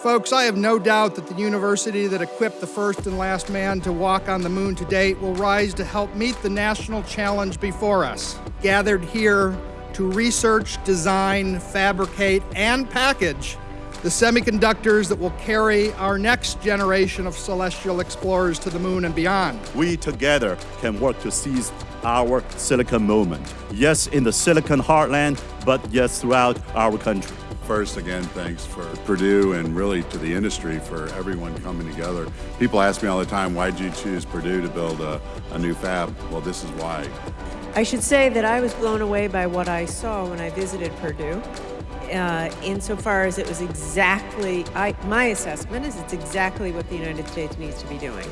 Folks, I have no doubt that the university that equipped the first and last man to walk on the moon to date will rise to help meet the national challenge before us. Gathered here to research, design, fabricate, and package the semiconductors that will carry our next generation of celestial explorers to the moon and beyond. We together can work to seize our silicon moment. Yes, in the silicon heartland, but yes, throughout our country. First, again, thanks for Purdue and really to the industry for everyone coming together. People ask me all the time, why'd you choose Purdue to build a, a new fab? Well, this is why. I should say that I was blown away by what I saw when I visited Purdue. Uh, insofar as it was exactly, I, my assessment is it's exactly what the United States needs to be doing.